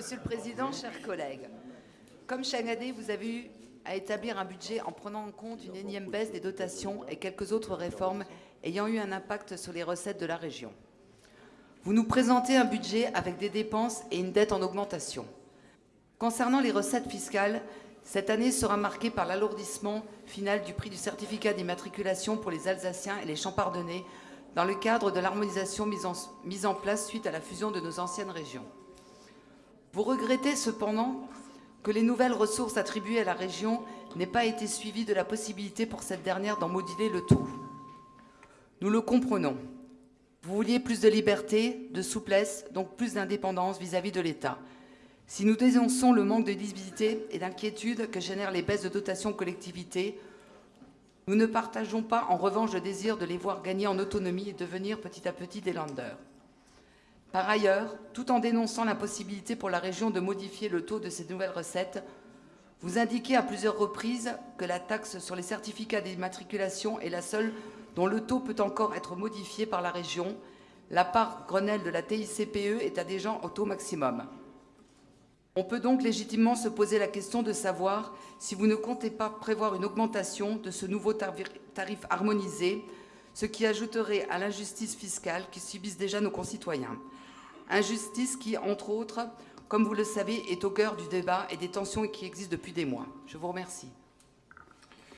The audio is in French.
Monsieur le Président, chers collègues, comme chaque année, vous avez eu à établir un budget en prenant en compte une énième baisse des dotations et quelques autres réformes ayant eu un impact sur les recettes de la région. Vous nous présentez un budget avec des dépenses et une dette en augmentation. Concernant les recettes fiscales, cette année sera marquée par l'alourdissement final du prix du certificat d'immatriculation pour les Alsaciens et les Champardonnais dans le cadre de l'harmonisation mise en, mise en place suite à la fusion de nos anciennes régions. Vous regrettez cependant que les nouvelles ressources attribuées à la région n'aient pas été suivies de la possibilité pour cette dernière d'en moduler le taux. Nous le comprenons. Vous vouliez plus de liberté, de souplesse, donc plus d'indépendance vis-à-vis de l'État. Si nous dénonçons le manque de lisibilité et d'inquiétude que génèrent les baisses de dotation collectivités, nous ne partageons pas en revanche le désir de les voir gagner en autonomie et devenir petit à petit des landers. Par ailleurs, tout en dénonçant l'impossibilité pour la région de modifier le taux de ces nouvelles recettes, vous indiquez à plusieurs reprises que la taxe sur les certificats d'immatriculation est la seule dont le taux peut encore être modifié par la région. La part Grenelle de la TICPE est à déjà au taux maximum. On peut donc légitimement se poser la question de savoir si vous ne comptez pas prévoir une augmentation de ce nouveau tarif harmonisé, ce qui ajouterait à l'injustice fiscale qui subissent déjà nos concitoyens. Injustice qui, entre autres, comme vous le savez, est au cœur du débat et des tensions qui existent depuis des mois. Je vous remercie.